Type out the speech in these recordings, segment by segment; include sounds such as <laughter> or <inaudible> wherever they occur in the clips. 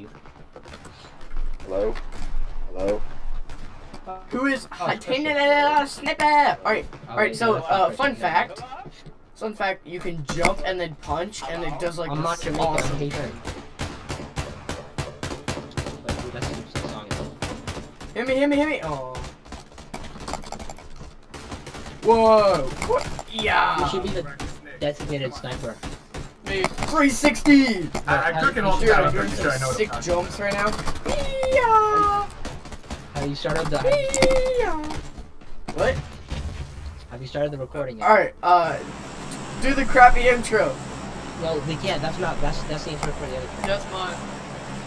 you. Hello? Hello? Who is Oh, oh, sniper? Alright, alright, wait, so no, uh fun fact. Fun fact, you can jump and then punch and it does like I'm not this Jamaican. I'm awesome. Haitian. Wait, dude, that's the song. Hit me, hit me, hit me. Oh. Whoa. What? You Yeah. should be the designated sniper. Me. 360. I, I'm cooking all the time. I'm I'm pretty sure I know sick jumps right now. Yeah. Have you started the What? Have you started the recording yet? Alright, uh, do the crappy intro. No, we can't. That's not. That's that's the intro for the other. track. That's mine.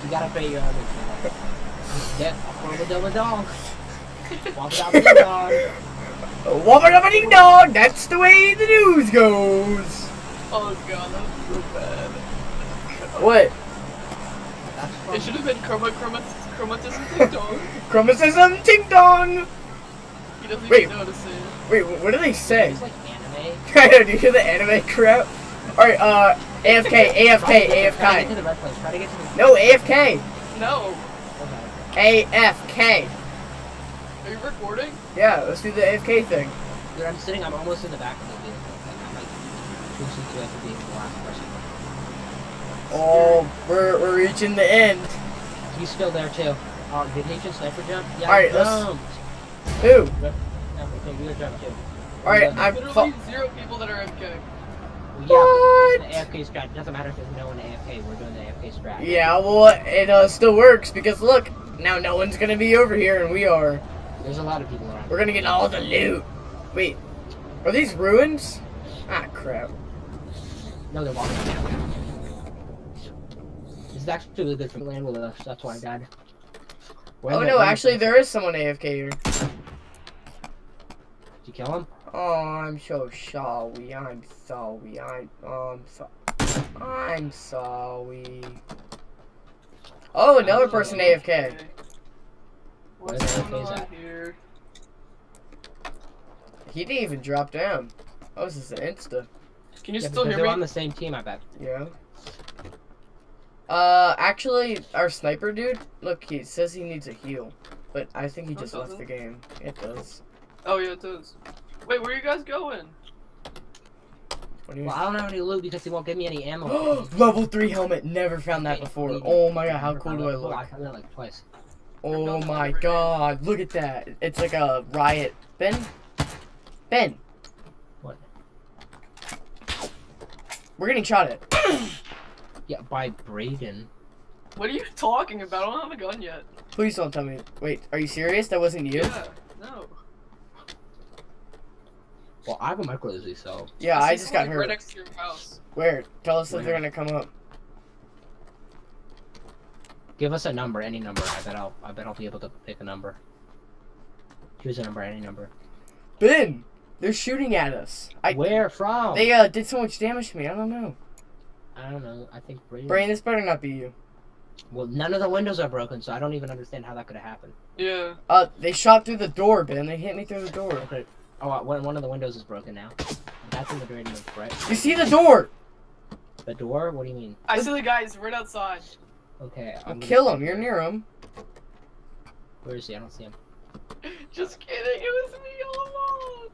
You gotta pay your own intro. Yeah, Wobble double dong. Wobble double ding dong. Wubba dubba ding dong, that's the way the news goes. Oh god, that was so bad. What? It should have been chroma chroma chromatism ding dong. <laughs> Chromatism ting dong. He doesn't Wait. even know how to say it. Wait, what do they say? It's like anime. <laughs> I know, do you hear the anime crap? Alright, uh, AFK, Try AFK, Try to get to AFK. the red place. Try to get to the. No, AFK. No. Okay. AFK. Are you recording? Yeah, let's do the AFK thing. Dude, I'm sitting. I'm almost in the back of the vehicle. Like, I'm like two seats away from being the last person. Oh, we're, we're reaching the end. He's still there too. Oh, did Haitian sniper jump? Yeah, Alright, he let's- Who? Yeah, okay, you gotta jump too. Alright, I'm Literally zero people that are MK. Yeah, What? it's the AFK strat. It doesn't matter if there's no one AFK. We're doing the AFK strat. Yeah, well, it uh, still works because look, now no one's gonna be over here and we are. There's a lot of people around. We're gonna get all the loot. Wait, are these ruins? Ah, crap. No, they're walking down. This is actually really good for land with us. That's why I died. Where Oh no, actually there is someone AFK here. Did you kill him? Oh, I'm so sorry. I'm sorry. I'm um so I'm sorry. Oh, another person AFK. What's going on here? He didn't even drop down. Oh, this is an Insta. Can you yeah, still because hear they're me? on the same team, I bet. Yeah. Uh, actually, our sniper dude, look, he says he needs a heal, but I think he No, it just left the game. It does. Oh yeah, it does. Wait, where are you guys going? What do you Well, I don't have any loot because he won't give me any ammo. <gasps> Level three helmet. Never found that before. Oh my god, how cool do I look? I found it like twice. Oh my god, look at that. It's like a riot. Ben? Ben. What? We're getting shot at. <coughs> Yeah, by Braden. What are you talking about? I don't have a gun yet. Please don't tell me. Wait, are you serious? That wasn't you? Yeah. No. Well, I have a micro Uzi, so Yeah, I see just got someone, like, Right next to your house. Where? Tell us if they're gonna come up. give us a number, any number. I bet I'll, I bet I'll be able to pick a number. Choose a number, any number. Ben! They're shooting at us. I, Where from? They uh did so much damage to me. I don't know. I don't know. I think Braden. Brain, this better not be you. Well, none of the windows are broken, so I don't even understand how that could have happened. Yeah. Uh, they shot through the door, Ben. They hit me through the door. Okay. Oh, uh, one, one of the windows is broken now. That's in the Braden room, right? You see the door? The door? What do you mean? I see the guys right outside. Okay. I'm gonna kill him. You're near him. Where is he? I don't see him. <laughs> Just kidding. It was me all along.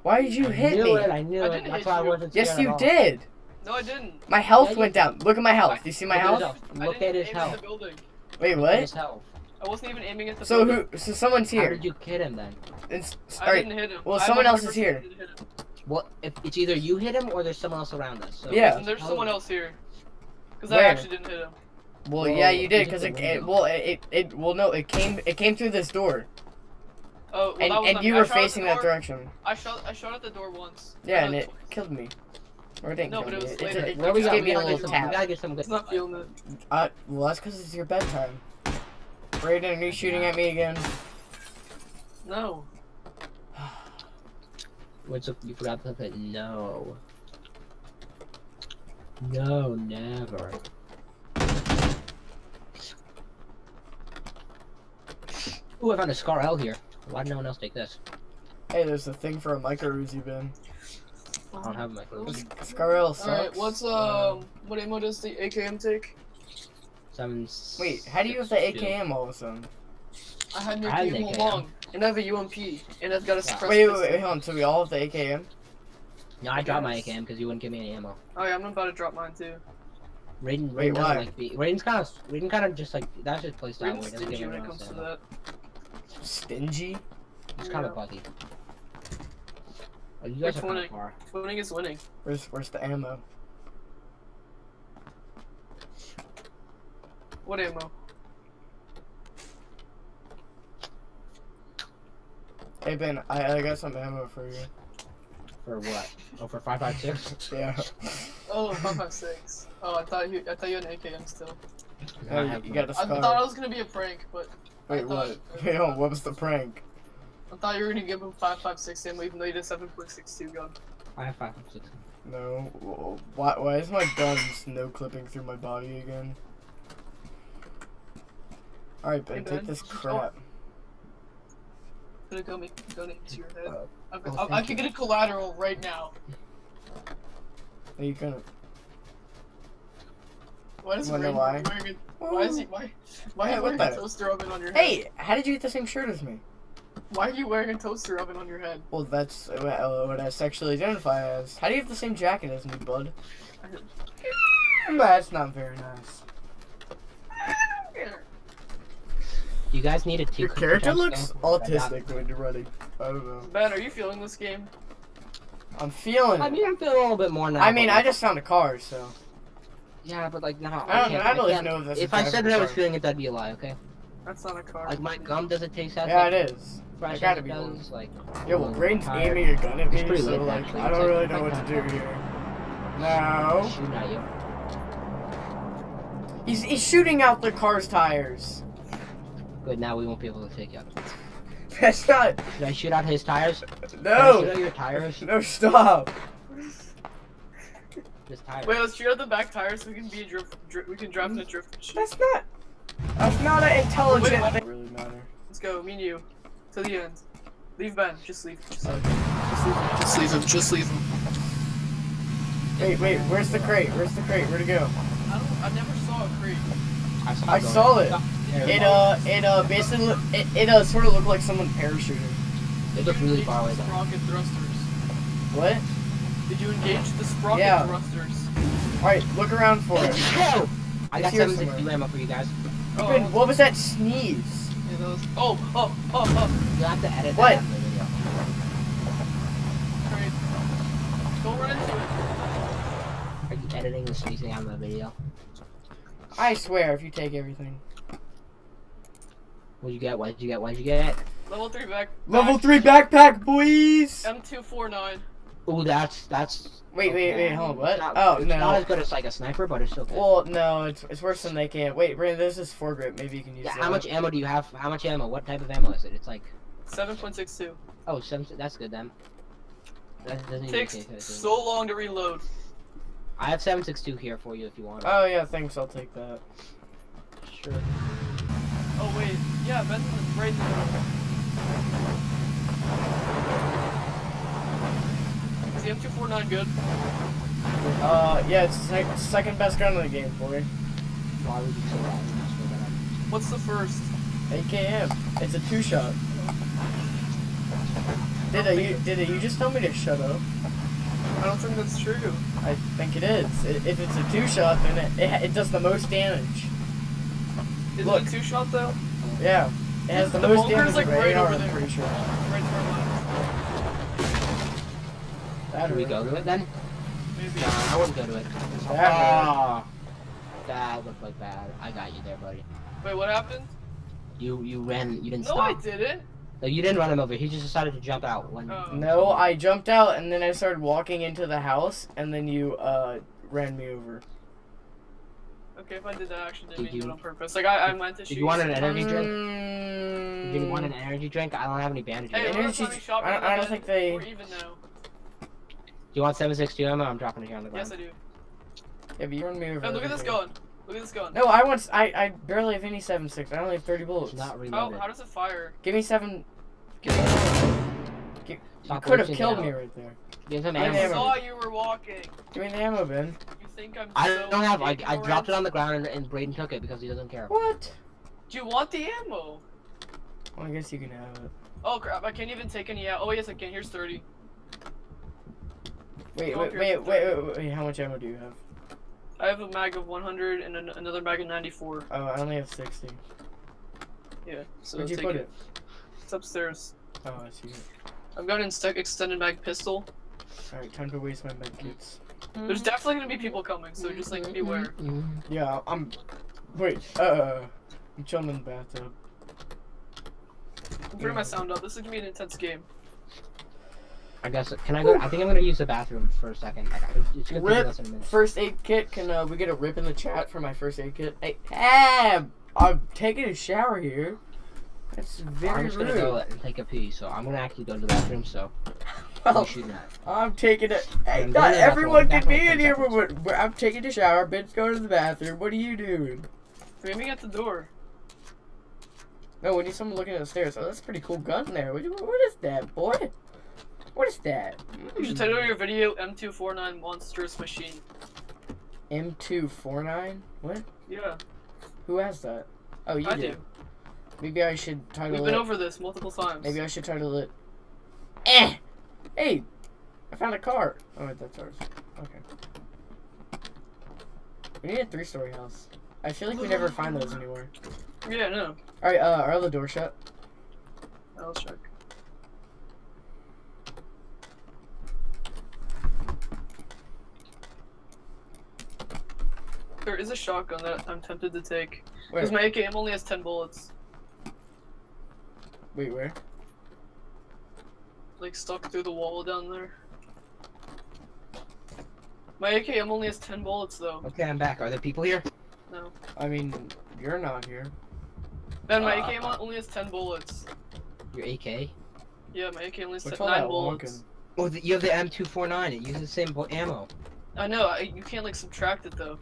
Why did you I hit knew me? it. I knew I it. didn't That's hit why I you. wasn't scared Yes, at you all. did. No, I didn't. My health Yeah, went did. down. Look at my health. Do you see my Look at his health? health. I Look didn't at his aim health. the building. Wait, what? his health. I wasn't even aiming at the So building. who? So someone's here. How did you hit him then? It's, I all right. didn't hit him. Well, I'm someone else is here. didn't hit him. Well, if it's either you hit him or there's someone else around us. So Yeah. And there's someone else here. Because I Where? actually didn't hit him. Well, Whoa, yeah, you did because it, it. Well, it, it. It. Well, no, it came. It came through this door, Oh, well, and that was and you. I were shot at the facing that direction. I shot. I shot at the door once. Yeah, Uh, and it twice. killed me. Or it didn't No, kill but it me. was It, later. it, it Where just gave me a little get some, we tap. gotta get some good It's not feeling it. Uh, well, that's because it's your bedtime. Brayden, are you shooting at me again? No. <sighs> What's up? You forgot to put no. No, never. Ooh, I found a Scar L here. Why did no one else take this? Hey, there's a thing for a micro Uzi bin. I don't have my clothes. SCAR-L sucks. Alright, what's um what ammo does the AKM take? Seven. Wait, how do you have the six, two. AKM all of a sudden? I had no AKM all along, and I have a UMP, and I've got a suppressed Wait, wait, wait, hold on. So we all have the AKM? No, I dropped my AKM because you wouldn't give me any ammo. Oh yeah, I'm about to drop mine too. Raiden, Raiden Wait, doesn't why? like be. Raiden's kind of. Raiden kind of just like that's his playstyle. where Raiden's he doesn't stingy when it comes to that. Stingy? It's kind Yeah. of buggy. Oh, you guys are one kind of far. Winning is winning. Where's where's the ammo? What ammo? Hey Ben, I, I got some ammo for you. For what? Oh, for five five six. <laughs> Yeah. Oh, 556. Oh, I thought you I thought you had an AKM still. Oh, you, you got a I thought it was gonna be a prank, but Wait, what? Wait, hold what was the prank? I thought you were gonna give him 556 ammo even though you did 7.62 gun. I have five five six. No. Wh- Why, why is my gun snow clipping through my body again? Alright, Ben, Hey, take Ben. this Oh. crap. Gonna go make donate to your head. Uh, I, oh, I, I thank could get a collateral right now. Are you gonna. Why does Wanna Raiden know why? wearing a, why is he why why are Hey, you wearing a toaster oven on your head? Hey, how did you get the same shirt as me? Why are you wearing a toaster oven on your head? Well, that's what uh, I sexually identify as. How do you have the same jacket as me, bud? That's not very nice. You guys need a two. Your character looks autistic when you're running. I don't know. Ben, are you feeling this game? I'm feeling I mean, I'm feeling a little bit more now. I mean, I just found a car, so. Yeah, but like no. I don't, can't- I don't even can't- know if that's If a I said that I was feeling it, that'd be a lie. Okay. That's not a car. Like my gum doesn't taste as Yeah, like, it is. fresh I gotta as be does, Like. Yeah, well, Brain's tired. aiming a gun at It's me, pretty so lit, like, actually. I don't like- really it's know what to do here. No. Shooting at you. He's, he's shooting out the car's tires. Good. Now we won't be able to take you. out. <laughs> That's not. Should I shoot out his tires? Can I shoot No. out your tires? No, stop. His tires. Wait, let's shoot out the back tires so we can be a drift. Dri- we can drive in a drift machine. That's not. That's not an intelligent Wait, what? thing. Really matter. Let's go, me and you, to the end. Leave Ben. Just leave. Just leave. Okay. Just leave him. Just leave him. Wait, wait. Where's the crate? Where's the crate? Where'd it go? I don't. I never saw a crate. I saw, I it going. saw it. It uh, it uh, basically, it, it uh, sort of looked like someone parachuting. It looked really far away though. Sprocket thrusters. What? Did you engage the sprocket Yeah. thrusters? All right, look around for it. Go! I got It's here 762 ammo for you guys. Oh, Ben, oh. what was that sneeze? yeah, that was- oh, oh, oh, oh. You have to edit What? that out of the video. Crate. Don't run into it. Are you editing the sneezing out of the video? I swear, if you take everything. What'd you get? What did you get? What did you get? Level three back. Level three backpack, boys. M249. Ooh, that's that's. Wait, wait, okay. wait, hold on, what? Not, Oh, it's no. not as good as like a sniper, but it's still good. Well, no, it's, it's worse than they can. Wait, Brandon, this is foregrip. Maybe you can use yeah, that. how much ammo do you have? How much ammo? What type of ammo is it? It's like 7.62. oh, seven. That's good then. That doesn't even Takes take it. so long to reload. I have seven six two here for you if you want. it. Oh yeah, thanks. I'll take that. sure. Oh wait, yeah, Ben's right in the middle. Is the M249 good? Uh, yeah, it's sec- second best gun in the game, boy. Why would you say that? You just made that up. What's the first? AKM. It's a two shot. Did I, you did it, you just tell me to shut up? I don't think that's true. I think it is. If it's a two shot, then it, it, it does the most damage. Is Look. it a two shot though? Yeah, it has the, The most damage like, right over I'm there. pretty sure. Right Should we go to it then? Maybe. No, I wouldn't go to it. That. Ah, that looked like bad. I got you there, buddy. Wait, what happened? You you ran. You didn't No, I didn't. No, you didn't run him over. He just decided to jump out when. Oh. No, I jumped out and then I started walking into the house and then you uh ran me over. Okay, if I did that, I actually Did didn't mean to do you- it on purpose. Like I, I meant to shoot. Did you want an energy drink? Mm, Did you want an energy drink? I don't have any bandages. Hey, Energy- last time you shot me I- in the I don't think they- We're even now. Do you want 762 ammo? I'm dropping it here on the ground. Yes, I do. Yeah, but you ran me over. Hey, look at this everything. gun. Look at this gun. No, I want. I I barely have any seven six. I only have thirty bullets. It's not How, Oh, how does it fire? Give me seven. Give me You could have killed down. me right there. Give him I I ammo. am. saw you were walking. Give me the ammo, Ben. You think I'm. I so don't have. I, I dropped it on the ground and, and Braden took it because he doesn't care. What? Do you want the ammo? Well, I guess you can have it. Oh crap! I can't even take any out. Oh yes, I can. Here's thirty. Wait, wait, wait, wait, wait, how much ammo do you have? I have a mag of 100 and an, another mag of 94. Oh, I only have 60. Yeah. So Where'd you put it? It's upstairs. Oh, I see it. I've got an extended mag pistol. Alright, time to waste my med kits. There's definitely gonna be people coming, so just like beware. Yeah, I'm. Wait, uh. I'm chilling in the bathtub. I'm turning my sound up. This is gonna be an intense game. I guess. Can I go? I think I'm gonna use the bathroom for a second. Like, it's gonna take Rip. less than a minute. First aid kit, can uh, we get a rip in the chat for my first aid kit? Hey, Ab! I'm taking a shower here. That's very I'm just gonna go and take a pee, so I'm gonna actually go to the bathroom. So <laughs> Well, you. I'm taking it. Hey, I'm not going to the everyone can be in here, but, but I'm taking a shower. Ben's going to the bathroom. What are you doing? We're aiming at the door. No, we need someone looking at the stairs. Oh, that's a pretty cool gun there. What, what is that, boy? What is that? You should title your video M249 Monstrous Machine. M249? What? Yeah, Who has that? Oh, you I do. do. Maybe I should title We've it. been over this multiple times. Maybe I should title it. Eh! Hey! I found a car. Oh, wait, that's ours. Okay. We need a three story house. I feel like we never find those anymore. Yeah, no. Alright, uh, are all the doors shut? I'll check. There is a shotgun that I'm tempted to take. Because my AKM only has 10 bullets. Wait, where? Like stuck through the wall down there. My AKM only has 10 bullets though. Okay, I'm back. Are there people here? No. I mean, you're not here. Ben, my Uh, AKM only has 10 bullets. Your AK? Yeah, my AK only has What's 10, all 9 that bullets. honking? Oh, the, you have the M249. It uses the same bo- ammo. I know, I, you can't like subtract it though.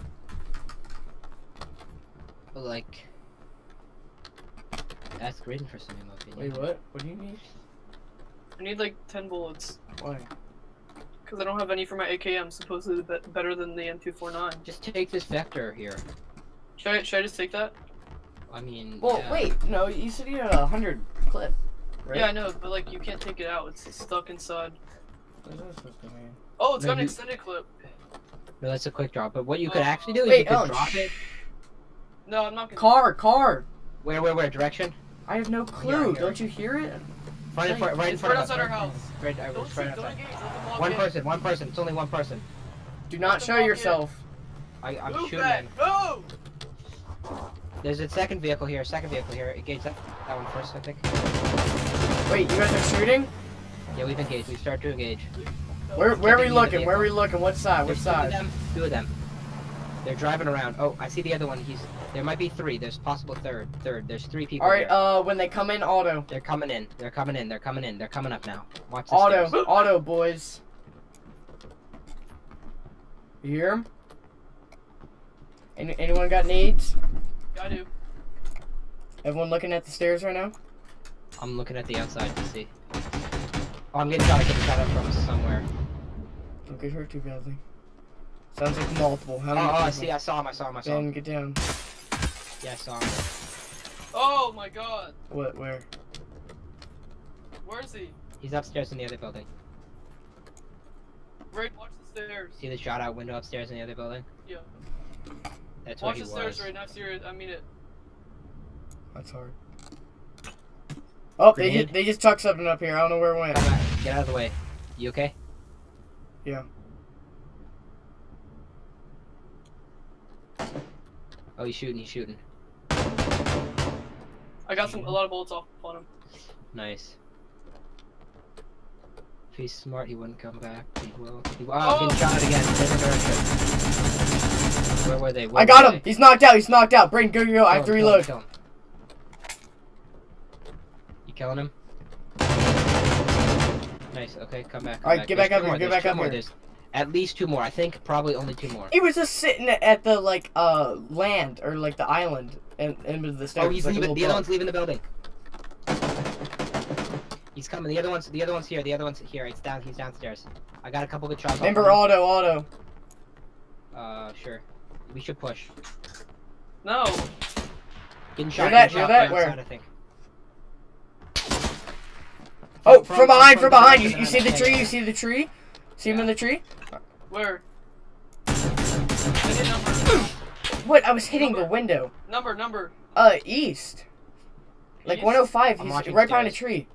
But like, that's great for some in my opinion. Wait, what? What do you need? I need like 10 bullets. Why? Because I don't have any for my AKM, supposedly be better than the M249. Just take this vector here. Should I, should I just take that? I mean, Well, yeah. wait, no, you said you had a hundred clip, right? Yeah, I know, but like you can't take it out. It's stuck inside. What is that supposed to mean? Oh, it's got an Maybe- extended clip. No, that's a quick drop. But what you could Uh, actually do is Wait, you could oh, drop it. No, I'm not gonna. Car, car! Where, where, where? Direction? I have no oh, clue. yeah. Don't you hear it? Right in front, right in It's front right of us. outside our house. Right, I Don't was shoot, right don't outside. engage. Let them walk One in. person, one person. It's only one person. Do not show walk in. yourself. I, I'm Move shooting back. him. No! There's a second vehicle here. Second vehicle here. Engage that, that one first, I think. Wait, you guys are shooting? Yeah, we've engaged. We start to engage. Where, where are we looking? Where are we looking? What side? What There's two of side? them. Two of them. They're driving around. Oh, I see the other one. He's. There might be three. There's possible third. Third. There's three people. Alright, here. uh, when they come in, auto. They're coming in. They're coming in. They're coming in. They're coming up now. Watch the Auto, stairs. auto, boys. You hear them? Any, anyone got needs? Yeah, I do. Everyone looking at the stairs right now? I'm looking at the outside to see. Oh, I'm getting shot. I'm getting shot up from somewhere. Don't get hurt too badly. Sounds like multiple. How Oh, many oh, I see. I saw him. I saw him. I saw him. Ben, get down. Yeah, I saw him. Oh my god. What, where? Where is he? He's upstairs in the other building. Right, watch the stairs. See the shot out window upstairs in the other building? Yeah. That's Watch where the he stairs was. right now, serious. I mean it. That's hard. Oh, they just, they just tucked something up here. I don't know where it went. Come. Get out of the way. You okay? Yeah. Oh, he's shooting. He's shooting. I got some a lot of bullets off on him. Nice. If he's smart, he wouldn't come back. He will. He will. Oh, I'm Oh! getting shot again. Where were they? Where I were got him. they? He's knocked out. He's knocked out. Bring go, go, go. I have to Kill him, kill him, reload. kill him. You killing him? Nice. Okay, come back. Come Alright, back. get There's back up two here, more, get there's back up more, here. There's at least two more. I think probably only two more. He was just sitting at the like uh land or like the island and into the stairs. Oh, he's like leaving. little The other one's leaving the building. He's coming. The other one's. The other one's here. The other one's here. It's down. He's downstairs. I got a couple good shots. off Remember auto, auto. Uh, sure. We should push. No. Getting shot. that- getting you're shot that from where? outside, I think. Oh, From- from, behind, from from behind. behind, You, you see the tree? You see the tree? See him in the tree? Where? <clears throat> I hit number. What? I was hitting the window. Number, number. Uh, east. Like East? 105. I'm He's watching right behind a stairs. tree.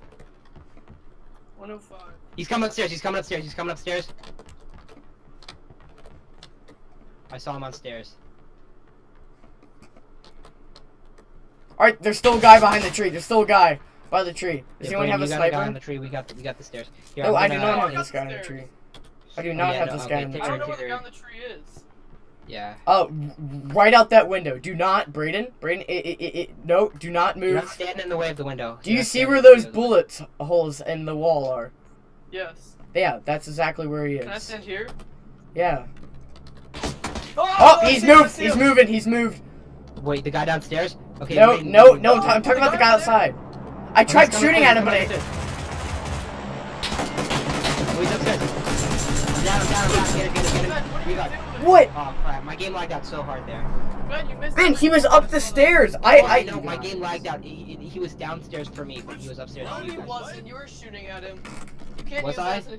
105. He's coming upstairs. He's coming upstairs. He's coming upstairs. I saw him on stairs. Alright, there's still a guy behind the tree. There's still a guy by the tree. Does Yeah, anyone Brayden, have a you got the guy sniper? on the tree. We got the, we got the stairs. Here, No, I'm I do not Oh, have got this guy on the the tree. I do Oh, not yeah, have no, this okay, guy on the take I tree. don't know where the guy on the tree is. Yeah. Oh, right out that window. Do not, Brayden. Brayden, it, it, it, it, no, do not You're not move. standing in the way of the window. Do You're you see where in the way those of bullet holes in the wall are? Yes. Yeah, that's exactly where he is. Can I is. stand here? Yeah. Oh, Oh, he's see moved. He's moving. He's moved. Wait, the guy downstairs? Okay. No, Brayden, no, Brayden, no. Brayden. I'm talking about the guy guy there? outside. I tried shooting at him, but he's I. coming. Oh, he's upstairs. Down, down, down. Get it, get it, get Ben, it. We you got- doing? What? Oh crap! My game lagged out so hard there. Ben, you missed Ben, he was up the stairs. Oh, I, Oh, I. know my game lagged out. He, he- he was downstairs for me, but he was upstairs No, for he wasn't. You were shooting at him. You can't Was use I? that as an